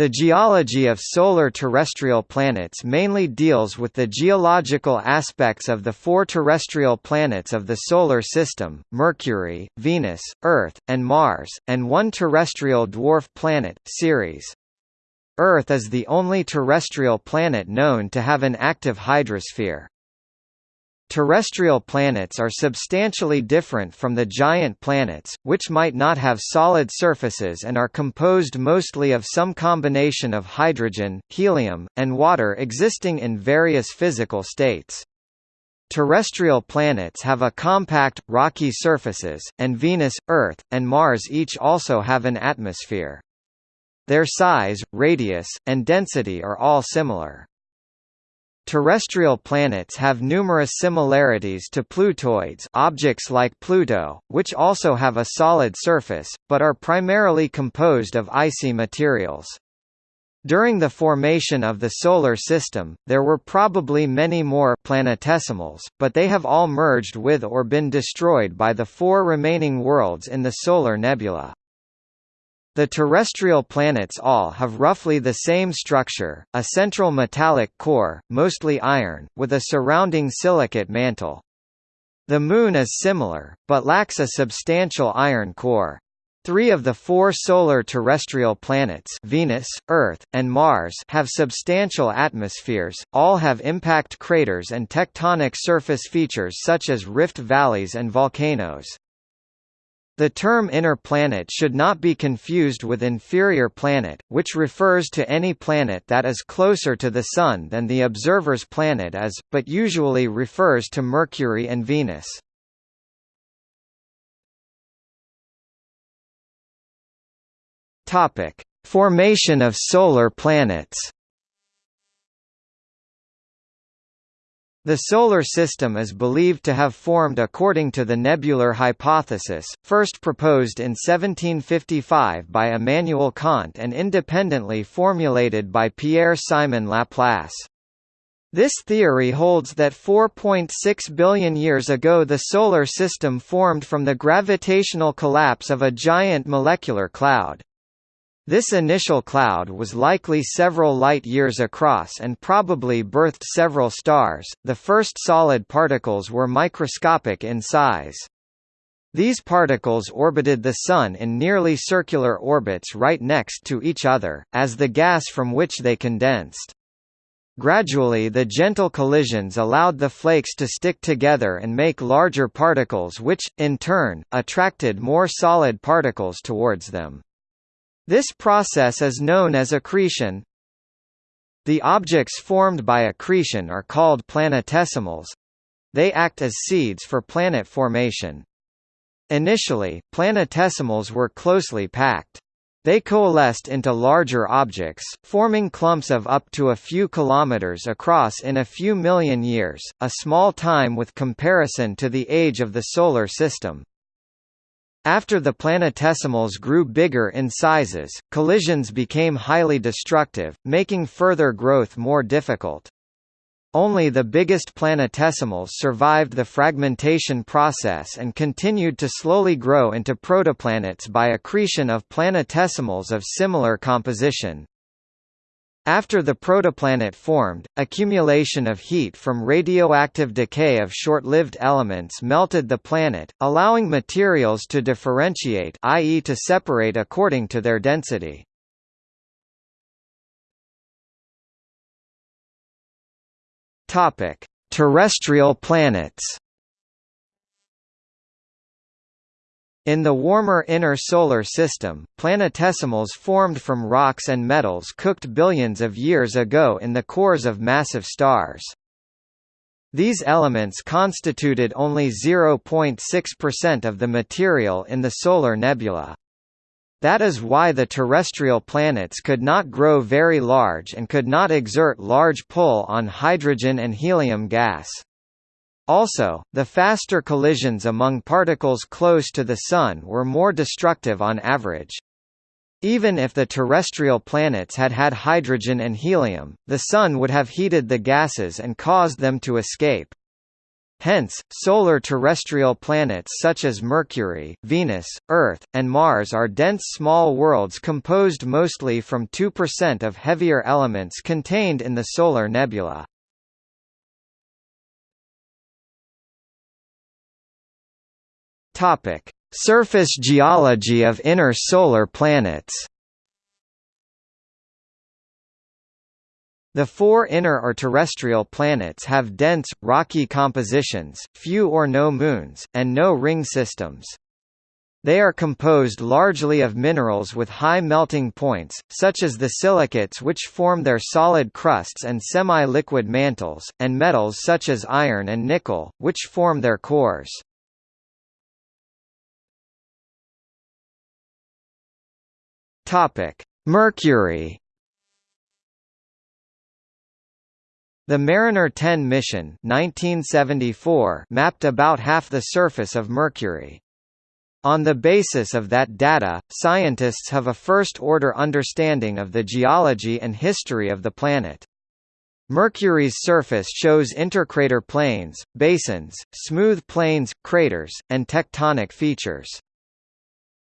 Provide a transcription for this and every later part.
The geology of solar terrestrial planets mainly deals with the geological aspects of the four terrestrial planets of the Solar System, Mercury, Venus, Earth, and Mars, and one terrestrial dwarf planet, Ceres. Earth is the only terrestrial planet known to have an active hydrosphere. Terrestrial planets are substantially different from the giant planets, which might not have solid surfaces and are composed mostly of some combination of hydrogen, helium, and water existing in various physical states. Terrestrial planets have a compact, rocky surfaces, and Venus, Earth, and Mars each also have an atmosphere. Their size, radius, and density are all similar. Terrestrial planets have numerous similarities to Plutoids objects like Pluto, which also have a solid surface, but are primarily composed of icy materials. During the formation of the Solar System, there were probably many more planetesimals, but they have all merged with or been destroyed by the four remaining worlds in the solar nebula. The terrestrial planets all have roughly the same structure, a central metallic core, mostly iron, with a surrounding silicate mantle. The Moon is similar, but lacks a substantial iron core. Three of the four solar terrestrial planets Venus, Earth, and Mars have substantial atmospheres, all have impact craters and tectonic surface features such as rift valleys and volcanoes. The term inner planet should not be confused with inferior planet, which refers to any planet that is closer to the Sun than the observer's planet is, but usually refers to Mercury and Venus. Formation of solar planets The Solar System is believed to have formed according to the nebular hypothesis, first proposed in 1755 by Immanuel Kant and independently formulated by Pierre-Simon Laplace. This theory holds that 4.6 billion years ago the Solar System formed from the gravitational collapse of a giant molecular cloud. This initial cloud was likely several light-years across and probably birthed several stars. The first solid particles were microscopic in size. These particles orbited the Sun in nearly circular orbits right next to each other, as the gas from which they condensed. Gradually the gentle collisions allowed the flakes to stick together and make larger particles which, in turn, attracted more solid particles towards them. This process is known as accretion. The objects formed by accretion are called planetesimals. They act as seeds for planet formation. Initially, planetesimals were closely packed. They coalesced into larger objects, forming clumps of up to a few kilometers across in a few million years, a small time with comparison to the age of the Solar System. After the planetesimals grew bigger in sizes, collisions became highly destructive, making further growth more difficult. Only the biggest planetesimals survived the fragmentation process and continued to slowly grow into protoplanets by accretion of planetesimals of similar composition. After the protoplanet formed, accumulation of heat from radioactive decay of short-lived elements melted the planet, allowing materials to differentiate i.e. to separate according to their density. Terrestrial planets. In the warmer inner solar system, planetesimals formed from rocks and metals cooked billions of years ago in the cores of massive stars. These elements constituted only 0.6% of the material in the solar nebula. That is why the terrestrial planets could not grow very large and could not exert large pull on hydrogen and helium gas. Also, the faster collisions among particles close to the Sun were more destructive on average. Even if the terrestrial planets had had hydrogen and helium, the Sun would have heated the gases and caused them to escape. Hence, solar terrestrial planets such as Mercury, Venus, Earth, and Mars are dense small worlds composed mostly from 2% of heavier elements contained in the solar nebula. Topic: Surface geology of inner solar planets. The four inner or terrestrial planets have dense, rocky compositions, few or no moons, and no ring systems. They are composed largely of minerals with high melting points, such as the silicates which form their solid crusts and semi-liquid mantles, and metals such as iron and nickel, which form their cores. Mercury The Mariner 10 mission 1974 mapped about half the surface of Mercury. On the basis of that data, scientists have a first-order understanding of the geology and history of the planet. Mercury's surface shows intercrater plains, basins, smooth plains, craters, and tectonic features.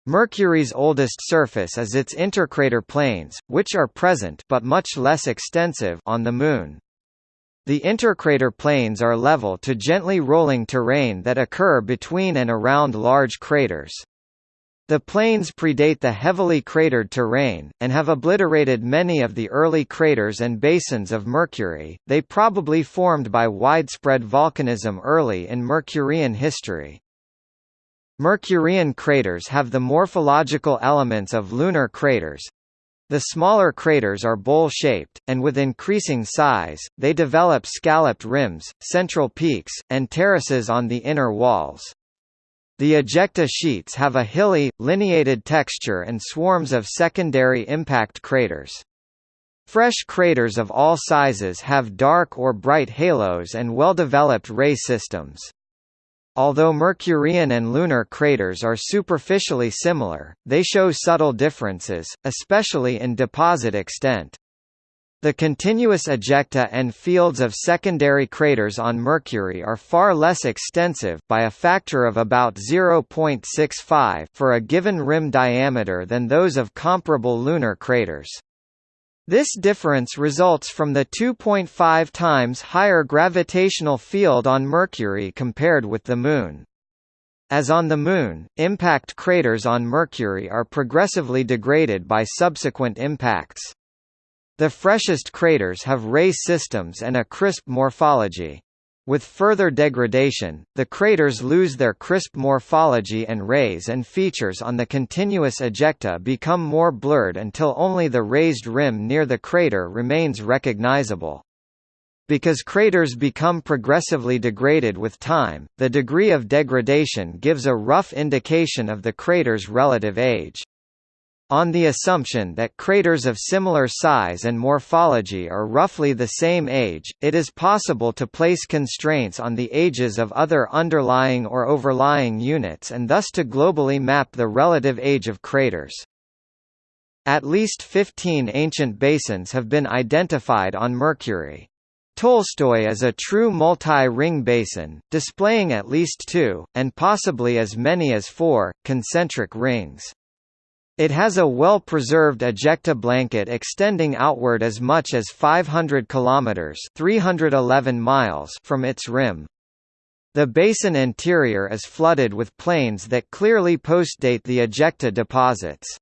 Mercury's oldest surface is its intercrater plains, which are present but much less extensive on the Moon. The intercrater plains are level to gently rolling terrain that occur between and around large craters. The plains predate the heavily cratered terrain, and have obliterated many of the early craters and basins of Mercury, they probably formed by widespread volcanism early in Mercurian history. Mercurian craters have the morphological elements of lunar craters, the smaller craters are bowl-shaped, and with increasing size, they develop scalloped rims, central peaks, and terraces on the inner walls. The ejecta sheets have a hilly, lineated texture and swarms of secondary impact craters. Fresh craters of all sizes have dark or bright halos and well-developed ray systems. Although Mercurian and lunar craters are superficially similar, they show subtle differences, especially in deposit extent. The continuous ejecta and fields of secondary craters on Mercury are far less extensive by a factor of about 0.65 for a given rim diameter than those of comparable lunar craters. This difference results from the 2.5 times higher gravitational field on Mercury compared with the Moon. As on the Moon, impact craters on Mercury are progressively degraded by subsequent impacts. The freshest craters have ray systems and a crisp morphology. With further degradation, the craters lose their crisp morphology and rays and features on the continuous ejecta become more blurred until only the raised rim near the crater remains recognizable. Because craters become progressively degraded with time, the degree of degradation gives a rough indication of the crater's relative age. On the assumption that craters of similar size and morphology are roughly the same age, it is possible to place constraints on the ages of other underlying or overlying units and thus to globally map the relative age of craters. At least 15 ancient basins have been identified on Mercury. Tolstoy is a true multi-ring basin, displaying at least two, and possibly as many as four, concentric rings. It has a well-preserved ejecta blanket extending outward as much as 500 kilometers (311 miles) from its rim. The basin interior is flooded with plains that clearly postdate the ejecta deposits.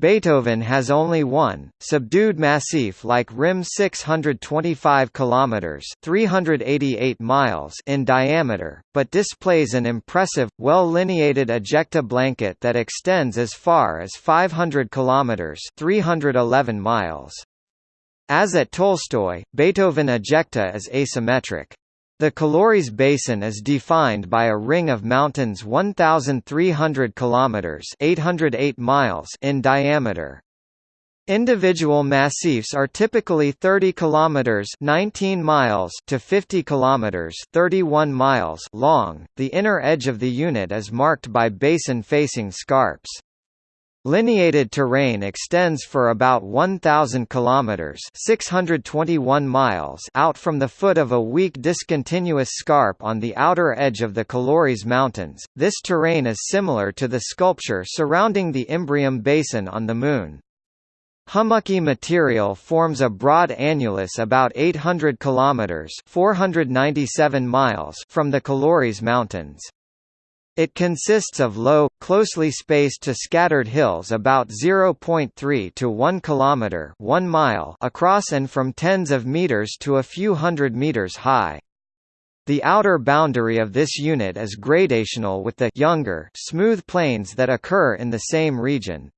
Beethoven has only one, subdued massif like rim 625 km 388 miles in diameter, but displays an impressive, well-lineated ejecta blanket that extends as far as 500 km 311 miles. As at Tolstoy, Beethoven ejecta is asymmetric. The Caloris Basin is defined by a ring of mountains 1,300 kilometers (808 miles) in diameter. Individual massifs are typically 30 kilometers (19 miles) to 50 kilometers (31 miles) long. The inner edge of the unit is marked by basin-facing scarps. Lineated terrain extends for about 1000 kilometers, 621 miles out from the foot of a weak discontinuous scarp on the outer edge of the Caloris Mountains. This terrain is similar to the sculpture surrounding the Imbrium Basin on the Moon. Hummocky material forms a broad annulus about 800 kilometers, 497 miles from the Caloris Mountains. It consists of low, closely spaced to scattered hills about 0.3 to 1 kilometer 1 mile across and from tens of meters to a few hundred meters high. The outer boundary of this unit is gradational with the younger smooth plains that occur in the same region.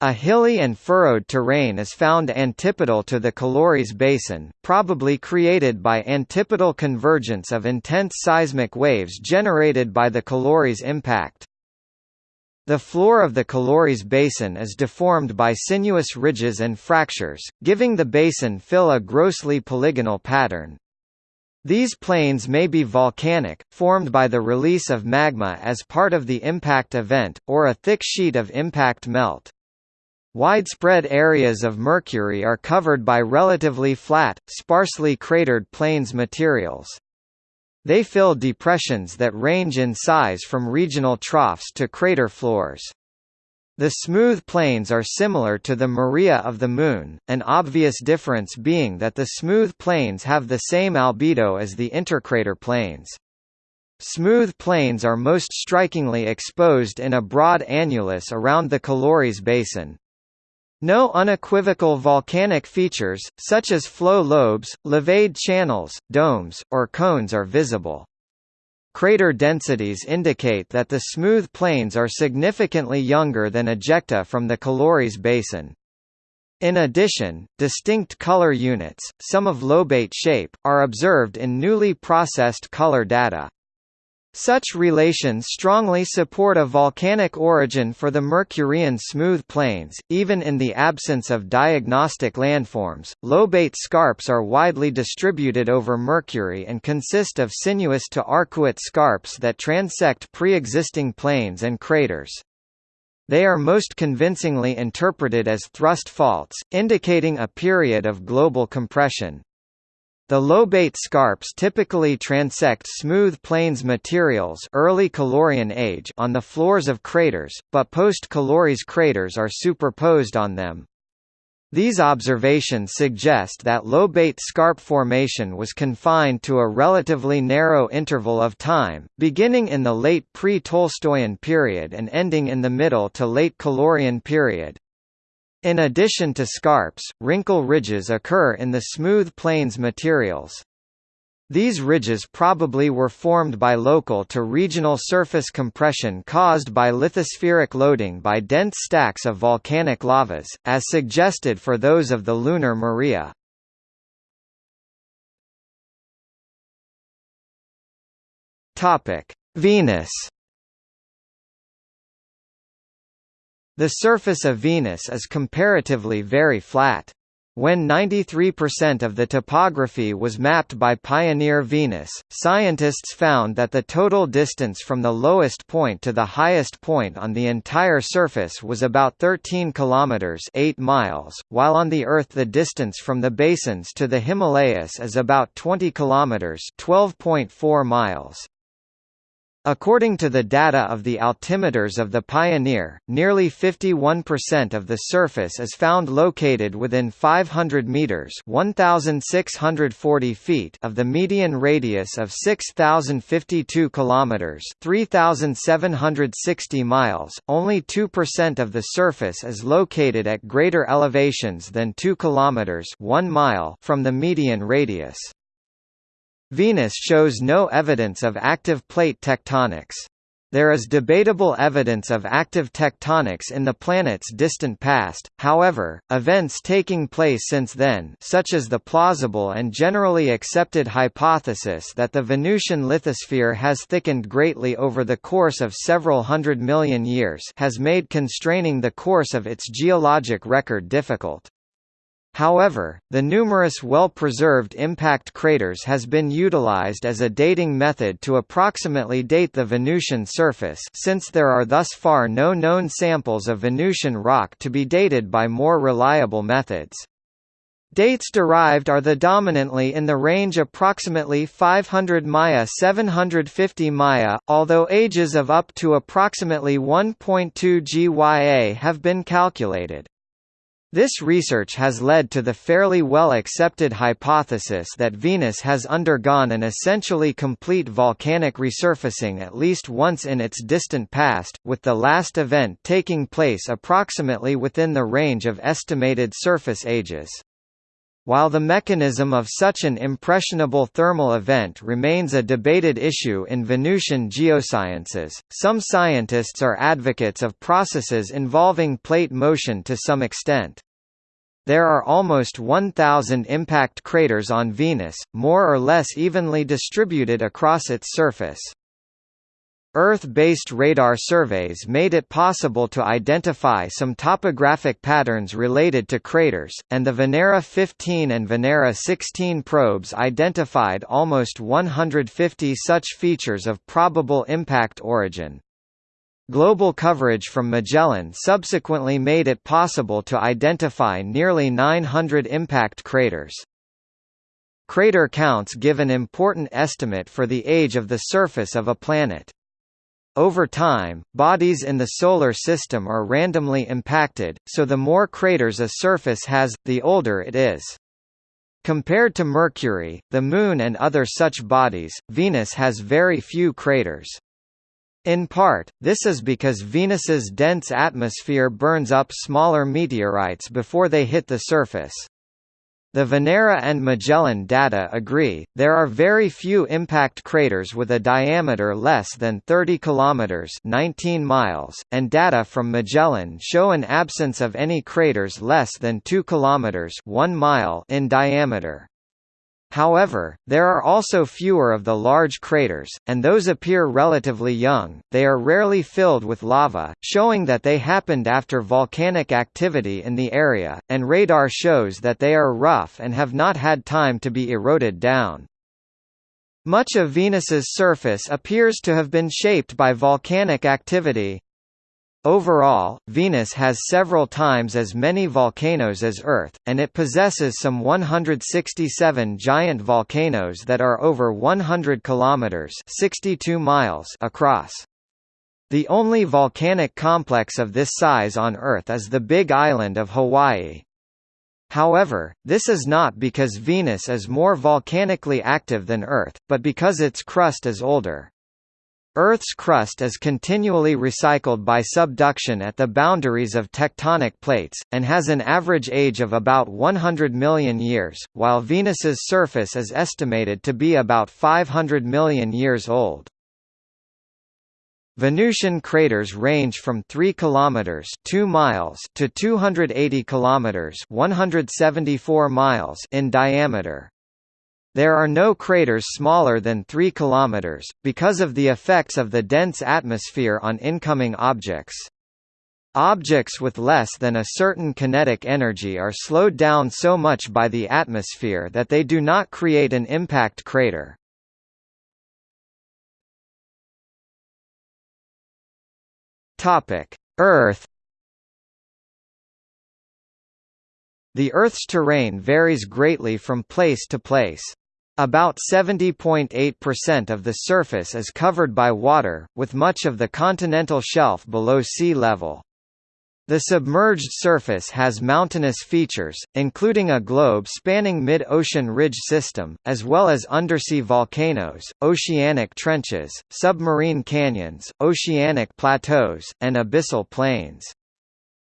A hilly and furrowed terrain is found antipodal to the Caloris Basin, probably created by antipodal convergence of intense seismic waves generated by the Caloris impact. The floor of the Caloris Basin is deformed by sinuous ridges and fractures, giving the basin fill a grossly polygonal pattern. These plains may be volcanic, formed by the release of magma as part of the impact event, or a thick sheet of impact melt. Widespread areas of Mercury are covered by relatively flat, sparsely cratered plains materials. They fill depressions that range in size from regional troughs to crater floors. The smooth plains are similar to the Maria of the Moon, an obvious difference being that the smooth plains have the same albedo as the intercrater plains. Smooth plains are most strikingly exposed in a broad annulus around the Caloris Basin. No unequivocal volcanic features, such as flow lobes, leveed channels, domes, or cones are visible. Crater densities indicate that the smooth plains are significantly younger than ejecta from the Caloris basin. In addition, distinct color units, some of lobate shape, are observed in newly processed color data. Such relations strongly support a volcanic origin for the Mercurian smooth plains, even in the absence of diagnostic landforms. Lobate scarps are widely distributed over Mercury and consist of sinuous to arcuate scarps that transect pre-existing plains and craters. They are most convincingly interpreted as thrust faults, indicating a period of global compression. The lobate scarps typically transect smooth plains materials early Calorian age on the floors of craters, but post-Caloris craters are superposed on them. These observations suggest that lobate scarp formation was confined to a relatively narrow interval of time, beginning in the late pre-Tolstoyan period and ending in the middle to late Calorian period. In addition to scarps, wrinkle ridges occur in the smooth plains materials. These ridges probably were formed by local to regional surface compression caused by lithospheric loading by dense stacks of volcanic lavas, as suggested for those of the lunar Maria. Venus The surface of Venus is comparatively very flat. When 93% of the topography was mapped by Pioneer Venus, scientists found that the total distance from the lowest point to the highest point on the entire surface was about 13 kilometers, 8 miles, while on the Earth the distance from the basins to the Himalayas is about 20 kilometers, 12.4 miles. According to the data of the altimeters of the Pioneer, nearly 51% of the surface is found located within 500 meters (1640 feet) of the median radius of 6052 kilometers (3760 miles). Only 2% of the surface is located at greater elevations than 2 kilometers (1 mile) from the median radius. Venus shows no evidence of active plate tectonics. There is debatable evidence of active tectonics in the planet's distant past, however, events taking place since then such as the plausible and generally accepted hypothesis that the Venusian lithosphere has thickened greatly over the course of several hundred million years has made constraining the course of its geologic record difficult. However, the numerous well-preserved impact craters has been utilized as a dating method to approximately date the Venusian surface since there are thus far no known samples of Venusian rock to be dated by more reliable methods. Dates derived are the dominantly in the range approximately 500 Maya 750 Maya, although ages of up to approximately 1.2 GYA have been calculated. This research has led to the fairly well-accepted hypothesis that Venus has undergone an essentially complete volcanic resurfacing at least once in its distant past, with the last event taking place approximately within the range of estimated surface ages. While the mechanism of such an impressionable thermal event remains a debated issue in Venusian geosciences, some scientists are advocates of processes involving plate motion to some extent. There are almost 1,000 impact craters on Venus, more or less evenly distributed across its surface. Earth-based radar surveys made it possible to identify some topographic patterns related to craters, and the Venera 15 and Venera 16 probes identified almost 150 such features of probable impact origin. Global coverage from Magellan subsequently made it possible to identify nearly 900 impact craters. Crater counts give an important estimate for the age of the surface of a planet. Over time, bodies in the Solar System are randomly impacted, so the more craters a surface has, the older it is. Compared to Mercury, the Moon and other such bodies, Venus has very few craters. In part, this is because Venus's dense atmosphere burns up smaller meteorites before they hit the surface. The Venera and Magellan data agree, there are very few impact craters with a diameter less than 30 km 19 miles, and data from Magellan show an absence of any craters less than 2 km 1 mile in diameter. However, there are also fewer of the large craters, and those appear relatively young. They are rarely filled with lava, showing that they happened after volcanic activity in the area, and radar shows that they are rough and have not had time to be eroded down. Much of Venus's surface appears to have been shaped by volcanic activity, Overall, Venus has several times as many volcanoes as Earth, and it possesses some 167 giant volcanoes that are over 100 kilometers (62 miles) across. The only volcanic complex of this size on Earth is the Big Island of Hawaii. However, this is not because Venus is more volcanically active than Earth, but because its crust is older. Earth's crust is continually recycled by subduction at the boundaries of tectonic plates, and has an average age of about 100 million years, while Venus's surface is estimated to be about 500 million years old. Venusian craters range from 3 kilometers 2 miles to 280 kilometers 174 miles in diameter. There are no craters smaller than 3 km, because of the effects of the dense atmosphere on incoming objects. Objects with less than a certain kinetic energy are slowed down so much by the atmosphere that they do not create an impact crater. Earth The Earth's terrain varies greatly from place to place. About 70.8% of the surface is covered by water, with much of the continental shelf below sea level. The submerged surface has mountainous features, including a globe spanning mid-ocean ridge system, as well as undersea volcanoes, oceanic trenches, submarine canyons, oceanic plateaus, and abyssal plains.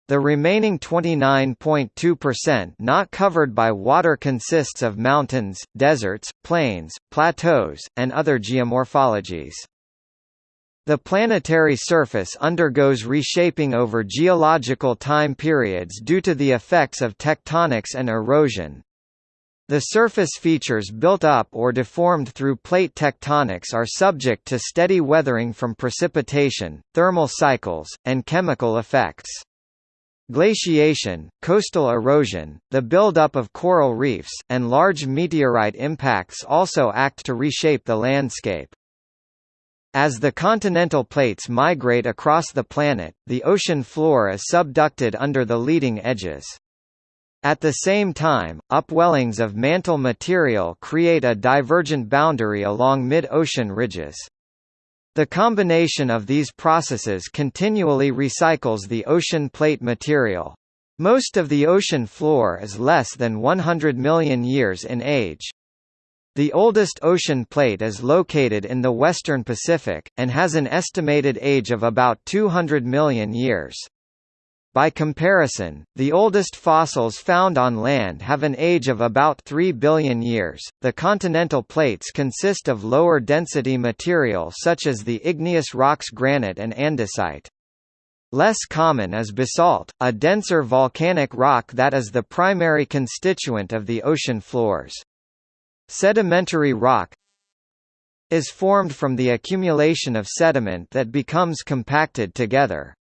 The remaining 29.2% not covered by water consists of mountains, deserts, plains, plateaus, and other geomorphologies. The planetary surface undergoes reshaping over geological time periods due to the effects of tectonics and erosion. The surface features built up or deformed through plate tectonics are subject to steady weathering from precipitation, thermal cycles, and chemical effects. Glaciation, coastal erosion, the buildup of coral reefs, and large meteorite impacts also act to reshape the landscape. As the continental plates migrate across the planet, the ocean floor is subducted under the leading edges. At the same time, upwellings of mantle material create a divergent boundary along mid-ocean ridges. The combination of these processes continually recycles the ocean plate material. Most of the ocean floor is less than 100 million years in age. The oldest ocean plate is located in the western Pacific, and has an estimated age of about 200 million years. By comparison, the oldest fossils found on land have an age of about 3 billion years. The continental plates consist of lower density material such as the igneous rocks granite and andesite. Less common is basalt, a denser volcanic rock that is the primary constituent of the ocean floors. Sedimentary rock is formed from the accumulation of sediment that becomes compacted together.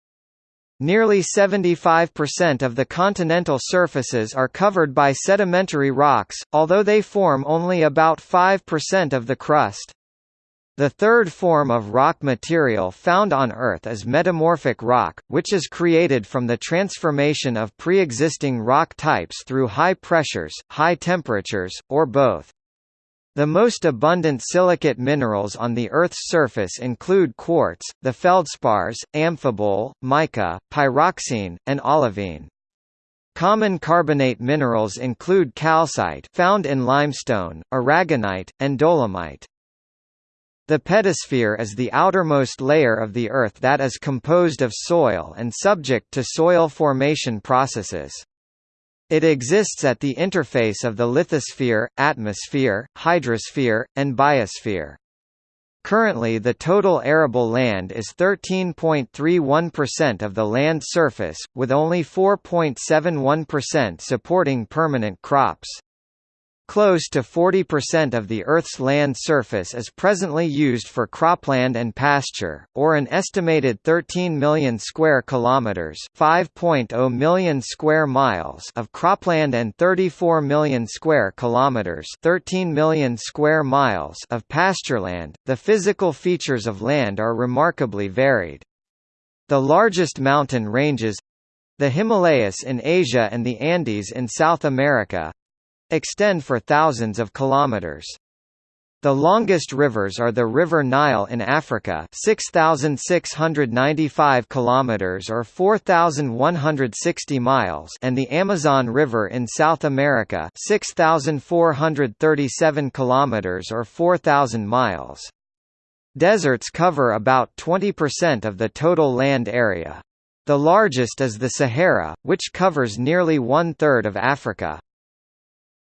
Nearly 75% of the continental surfaces are covered by sedimentary rocks, although they form only about 5% of the crust. The third form of rock material found on Earth is metamorphic rock, which is created from the transformation of pre-existing rock types through high pressures, high temperatures, or both. The most abundant silicate minerals on the Earth's surface include quartz, the feldspars, amphibole, mica, pyroxene, and olivine. Common carbonate minerals include calcite found in limestone, aragonite, and dolomite. The pedosphere is the outermost layer of the Earth that is composed of soil and subject to soil formation processes. It exists at the interface of the lithosphere, atmosphere, hydrosphere, and biosphere. Currently the total arable land is 13.31% of the land surface, with only 4.71% supporting permanent crops. Close to 40% of the Earth's land surface is presently used for cropland and pasture, or an estimated 13 million square kilometers, 5.0 million square miles of cropland and 34 million square kilometers, 13 million square miles of pastureland. The physical features of land are remarkably varied. The largest mountain ranges the Himalayas in Asia and the Andes in South America extend for thousands of kilometers. The longest rivers are the River Nile in Africa, 6695 kilometers or 4160 miles, and the Amazon River in South America, 6437 kilometers or 4000 miles. Deserts cover about 20% of the total land area. The largest is the Sahara, which covers nearly one-third of Africa.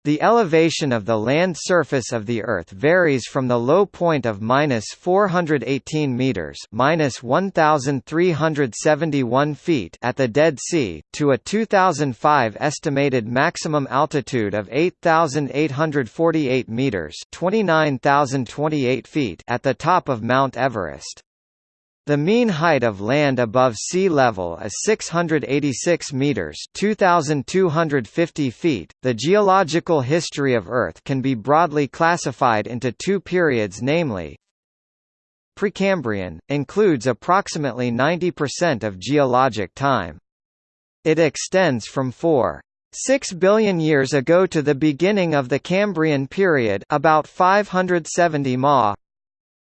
The elevation of the land surface of the Earth varies from the low point of minus 418 meters minus 1,371 feet at the Dead Sea, to a 2005 estimated maximum altitude of 8,848 meters 29,028 feet at the top of Mount Everest. The mean height of land above sea level is 686 meters, 2250 feet. The geological history of Earth can be broadly classified into two periods namely Precambrian includes approximately 90% of geologic time. It extends from 4 6 billion years ago to the beginning of the Cambrian period about 570 ma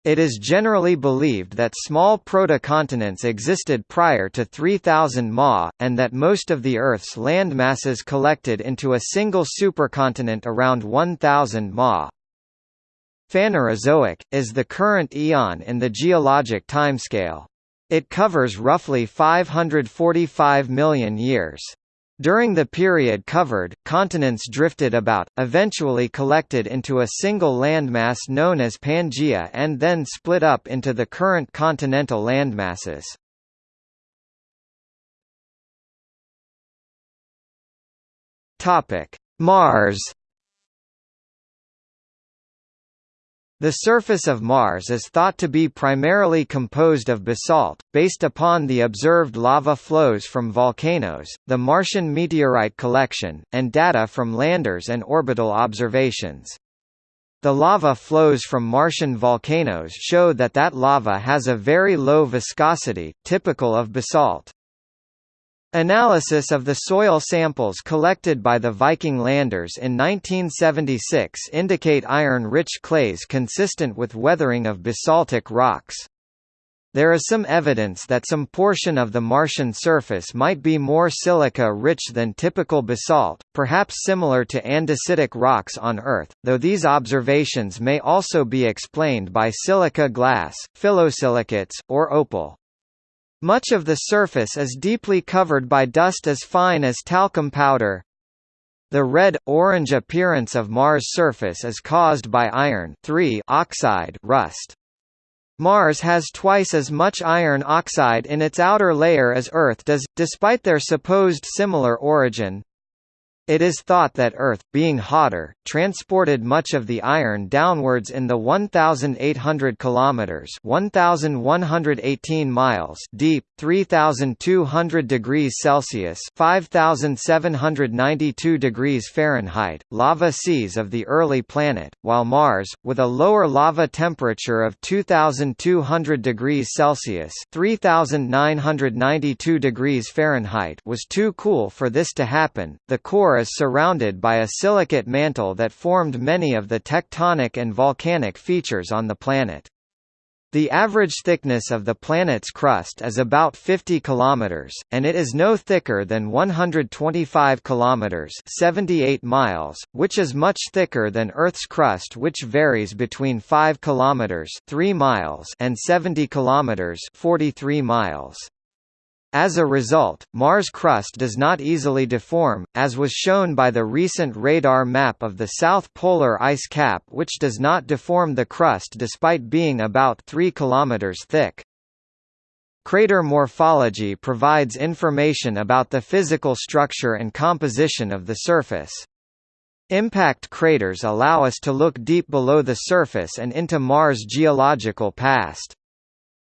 it is generally believed that small proto-continents existed prior to 3000 Ma, and that most of the Earth's landmasses collected into a single supercontinent around 1000 Ma. Phanerozoic, is the current eon in the geologic timescale. It covers roughly 545 million years. During the period covered, continents drifted about, eventually collected into a single landmass known as Pangaea and then split up into the current continental landmasses. Mars The surface of Mars is thought to be primarily composed of basalt, based upon the observed lava flows from volcanoes, the Martian meteorite collection, and data from landers and orbital observations. The lava flows from Martian volcanoes show that that lava has a very low viscosity, typical of basalt. Analysis of the soil samples collected by the Viking landers in 1976 indicate iron-rich clays consistent with weathering of basaltic rocks. There is some evidence that some portion of the Martian surface might be more silica-rich than typical basalt, perhaps similar to andesitic rocks on Earth, though these observations may also be explained by silica glass, phyllosilicates, or opal. Much of the surface is deeply covered by dust as fine as talcum powder. The red-orange appearance of Mars' surface is caused by iron oxide rust. Mars has twice as much iron oxide in its outer layer as Earth does, despite their supposed similar origin. It is thought that Earth, being hotter, transported much of the iron downwards in the 1,800 kilometers (1,118 miles) deep, 3,200 degrees Celsius (5,792 degrees Fahrenheit) lava seas of the early planet, while Mars, with a lower lava temperature of 2,200 degrees Celsius (3,992 degrees Fahrenheit), was too cool for this to happen. The core is surrounded by a silicate mantle that formed many of the tectonic and volcanic features on the planet. The average thickness of the planet's crust is about 50 km, and it is no thicker than 125 km 78 miles, which is much thicker than Earth's crust which varies between 5 km 3 miles and 70 km 43 miles. As a result, Mars' crust does not easily deform, as was shown by the recent radar map of the south polar ice cap which does not deform the crust despite being about 3 km thick. Crater morphology provides information about the physical structure and composition of the surface. Impact craters allow us to look deep below the surface and into Mars' geological past.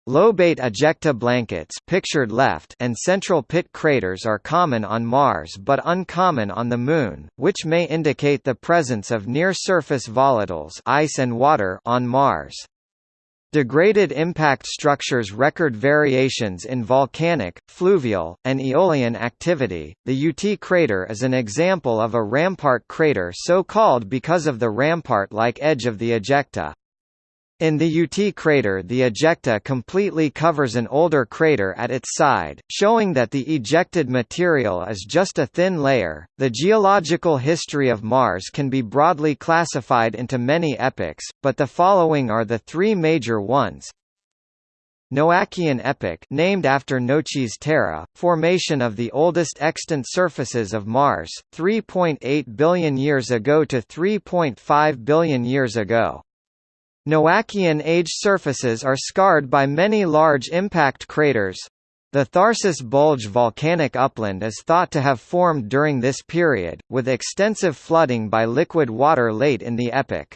Lobate ejecta blankets pictured left and central pit craters are common on Mars but uncommon on the Moon, which may indicate the presence of near-surface volatiles ice and water on Mars. Degraded impact structures record variations in volcanic, fluvial, and aeolian activity. The Yuty crater is an example of a rampart crater so called because of the rampart-like edge of the ejecta. In the Yuty crater the ejecta completely covers an older crater at its side, showing that the ejected material is just a thin layer. The geological history of Mars can be broadly classified into many epochs, but the following are the three major ones. Noachian epoch named after Noachis Terra, formation of the oldest extant surfaces of Mars, 3.8 billion years ago to 3.5 billion years ago. Noachian age surfaces are scarred by many large impact craters. The Tharsis Bulge volcanic upland is thought to have formed during this period, with extensive flooding by liquid water late in the epoch.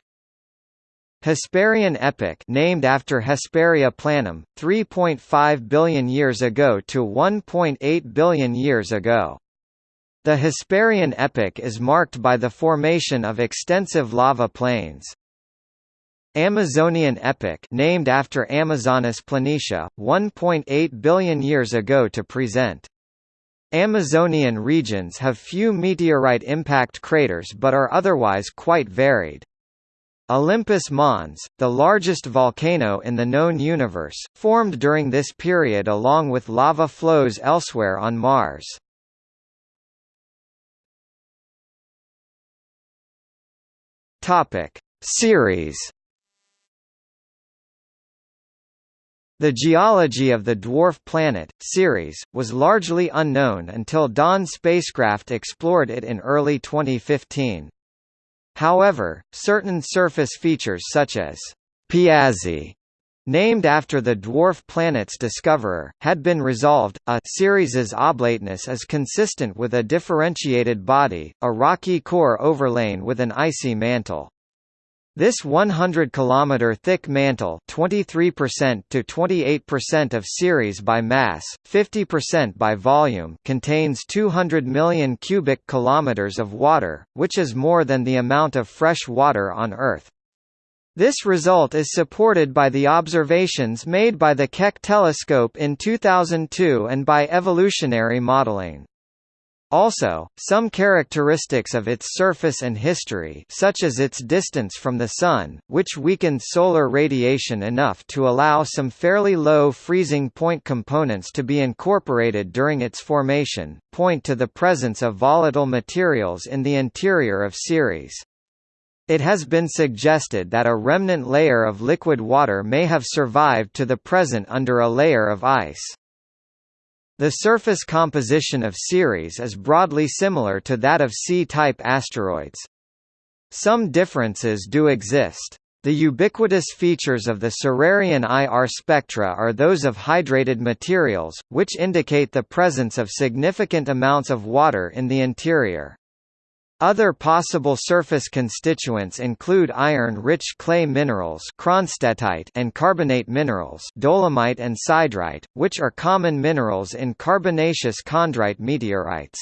Hesperian epoch named after Hesperia planum, 3.5 billion years ago to 1.8 billion years ago. The Hesperian epoch is marked by the formation of extensive lava plains. Amazonian epoch named after Amazonis planitia, 1.8 billion years ago to present. Amazonian regions have few meteorite impact craters but are otherwise quite varied. Olympus Mons, the largest volcano in the known universe, formed during this period along with lava flows elsewhere on Mars. Topic: Ceres The geology of the dwarf planet, Ceres, was largely unknown until Dawn spacecraft explored it in early 2015. However, certain surface features such as Piazzi, named after the dwarf planet's discoverer, had been resolved. A Ceres's oblateness is consistent with a differentiated body, a rocky core overlain with an icy mantle. This 100 km thick mantle 23% to 28% of Ceres by mass, 50% by volume contains 200 million cubic kilometers of water, which is more than the amount of fresh water on Earth. This result is supported by the observations made by the Keck telescope in 2002 and by evolutionary modeling. Also, some characteristics of its surface and history such as its distance from the Sun, which weakened solar radiation enough to allow some fairly low freezing point components to be incorporated during its formation, point to the presence of volatile materials in the interior of Ceres. It has been suggested that a remnant layer of liquid water may have survived to the present under a layer of ice. The surface composition of Ceres is broadly similar to that of C-type asteroids. Some differences do exist. The ubiquitous features of the Cererian IR spectra are those of hydrated materials, which indicate the presence of significant amounts of water in the interior. Other possible surface constituents include iron-rich clay minerals and carbonate minerals dolomite and siderite, which are common minerals in carbonaceous chondrite meteorites.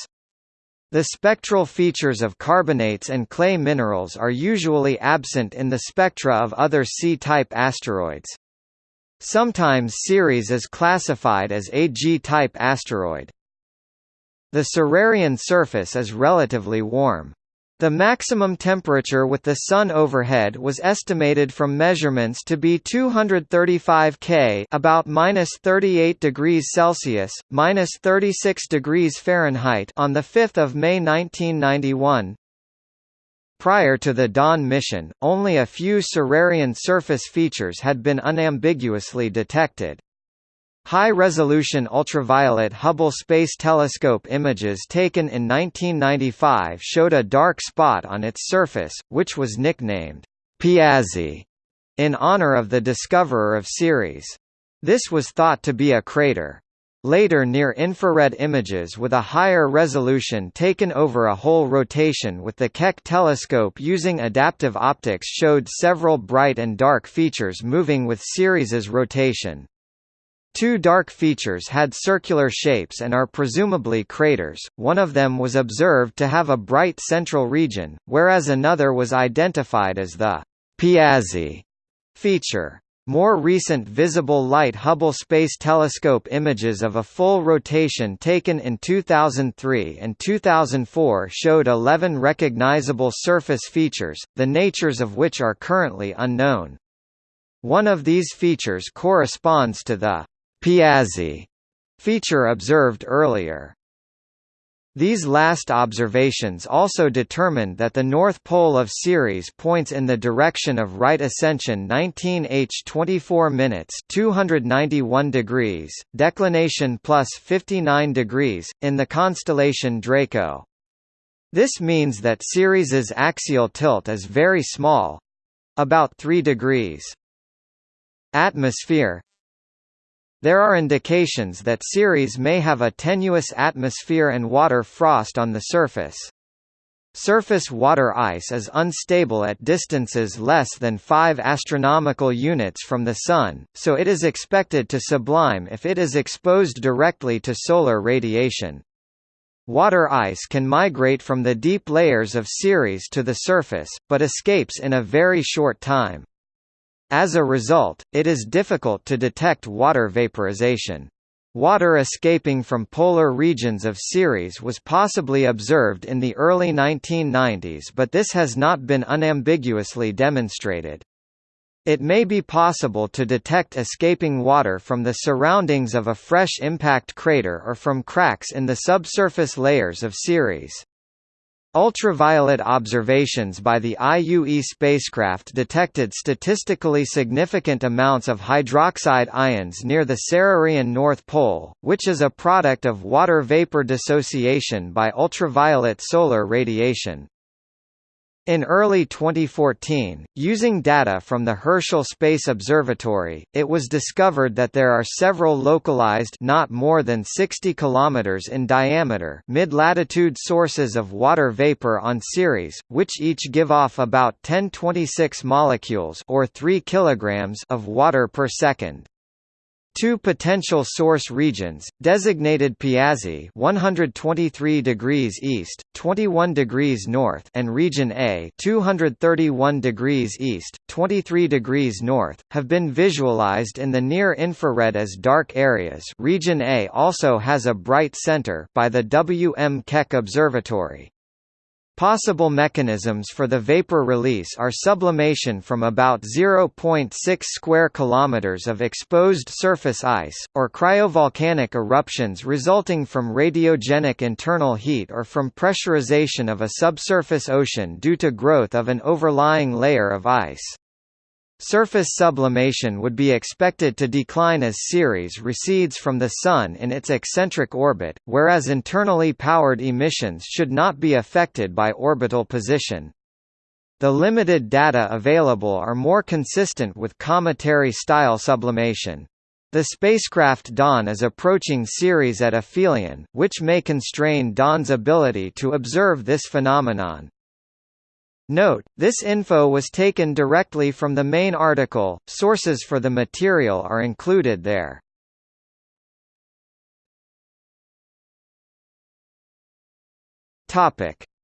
The spectral features of carbonates and clay minerals are usually absent in the spectra of other C-type asteroids. Sometimes Ceres is classified as a G-type asteroid. The Cererian surface is relatively warm. The maximum temperature with the Sun overhead was estimated from measurements to be 235 K about minus 38 degrees Celsius, minus 36 degrees Fahrenheit on 5 May 1991. Prior to the Dawn mission, only a few Cererian surface features had been unambiguously detected. High-resolution ultraviolet Hubble Space Telescope images taken in 1995 showed a dark spot on its surface, which was nicknamed Piazzi in honor of the discoverer of Ceres. This was thought to be a crater. Later near-infrared images with a higher resolution taken over a whole rotation with the Keck telescope using adaptive optics showed several bright and dark features moving with Ceres's rotation. Two dark features had circular shapes and are presumably craters, one of them was observed to have a bright central region, whereas another was identified as the Piazzi feature. More recent visible light Hubble Space Telescope images of a full rotation taken in 2003 and 2004 showed 11 recognizable surface features, the natures of which are currently unknown. One of these features corresponds to the Piazzi feature observed earlier. These last observations also determined that the north pole of Ceres points in the direction of right ascension 19h 24 minutes 291 degrees, declination plus 59 degrees, in the constellation Draco. This means that Ceres's axial tilt is very small—about 3 degrees. Atmosphere there are indications that Ceres may have a tenuous atmosphere and water frost on the surface. Surface water ice is unstable at distances less than 5 astronomical units from the Sun, so it is expected to sublime if it is exposed directly to solar radiation. Water ice can migrate from the deep layers of Ceres to the surface, but escapes in a very short time. As a result, it is difficult to detect water vaporization. Water escaping from polar regions of Ceres was possibly observed in the early 1990s but this has not been unambiguously demonstrated. It may be possible to detect escaping water from the surroundings of a fresh impact crater or from cracks in the subsurface layers of Ceres. Ultraviolet observations by the IUE spacecraft detected statistically significant amounts of hydroxide ions near the Cererian North Pole, which is a product of water vapor dissociation by ultraviolet solar radiation. In early 2014, using data from the Herschel Space Observatory, it was discovered that there are several localized not more than 60 km in diameter mid-latitude sources of water vapor on Ceres, which each give off about 1026 molecules or 3 kg of water per second. Two potential source regions, designated Piazzi 123 degrees east, 21 degrees north and Region A 231 degrees east, 23 degrees north, have been visualized in the near-infrared as dark areas Region A also has a bright center by the W. M. Keck Observatory. Possible mechanisms for the vapor release are sublimation from about 0.6 square kilometers of exposed surface ice, or cryovolcanic eruptions resulting from radiogenic internal heat or from pressurization of a subsurface ocean due to growth of an overlying layer of ice. Surface sublimation would be expected to decline as Ceres recedes from the Sun in its eccentric orbit, whereas internally powered emissions should not be affected by orbital position. The limited data available are more consistent with cometary-style sublimation. The spacecraft Dawn is approaching Ceres at aphelion, which may constrain Dawn's ability to observe this phenomenon. Note, this info was taken directly from the main article, sources for the material are included there.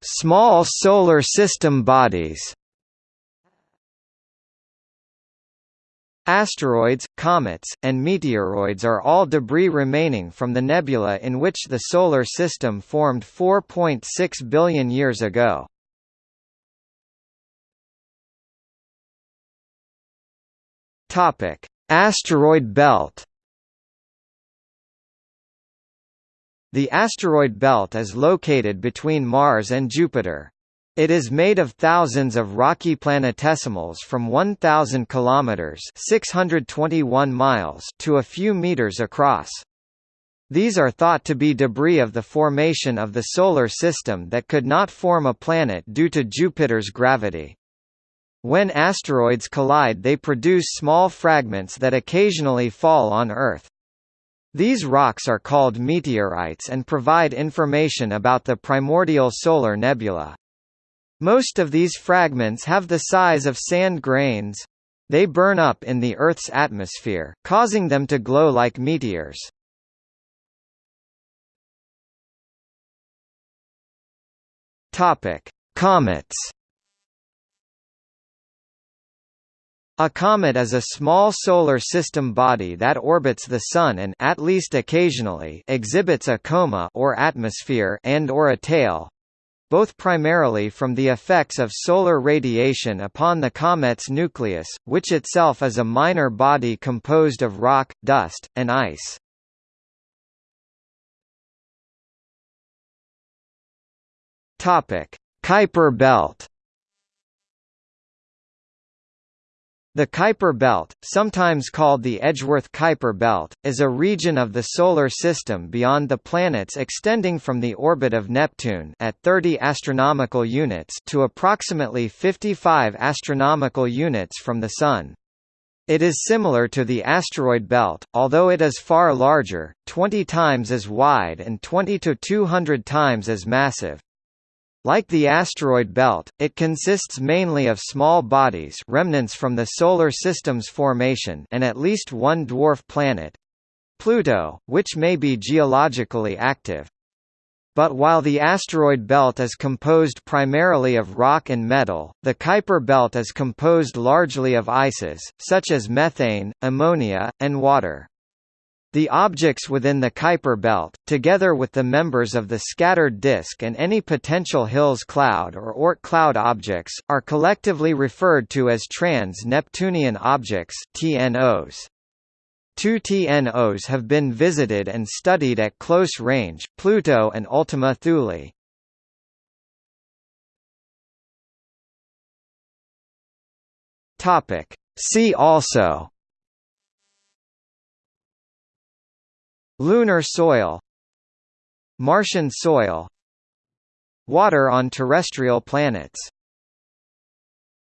Small solar system bodies Asteroids, comets, and meteoroids are all debris remaining from the nebula in which the Solar System formed 4.6 billion years ago. Topic: Asteroid belt. The asteroid belt is located between Mars and Jupiter. It is made of thousands of rocky planetesimals from 1000 kilometers, 621 miles to a few meters across. These are thought to be debris of the formation of the solar system that could not form a planet due to Jupiter's gravity. When asteroids collide they produce small fragments that occasionally fall on Earth. These rocks are called meteorites and provide information about the primordial solar nebula. Most of these fragments have the size of sand grains. They burn up in the Earth's atmosphere, causing them to glow like meteors. Topic: Comets A comet is a small solar system body that orbits the Sun and at least occasionally exhibits a coma or atmosphere and or a tail, both primarily from the effects of solar radiation upon the comet's nucleus, which itself is a minor body composed of rock, dust, and ice. Kuiper belt The Kuiper belt, sometimes called the Edgeworth-Kuiper belt, is a region of the Solar System beyond the planets extending from the orbit of Neptune at 30 astronomical units to approximately 55 astronomical units from the Sun. It is similar to the asteroid belt, although it is far larger, 20 times as wide and 20 to 200 times as massive. Like the asteroid belt, it consists mainly of small bodies remnants from the Solar System's formation and at least one dwarf planet—Pluto, which may be geologically active. But while the asteroid belt is composed primarily of rock and metal, the Kuiper belt is composed largely of ices, such as methane, ammonia, and water. The objects within the Kuiper belt, together with the members of the scattered disk and any potential Hills cloud or Oort cloud objects, are collectively referred to as trans-Neptunian objects TNOs. Two TNOs have been visited and studied at close range, Pluto and Ultima Thule. See also Lunar soil Martian soil Water on terrestrial planets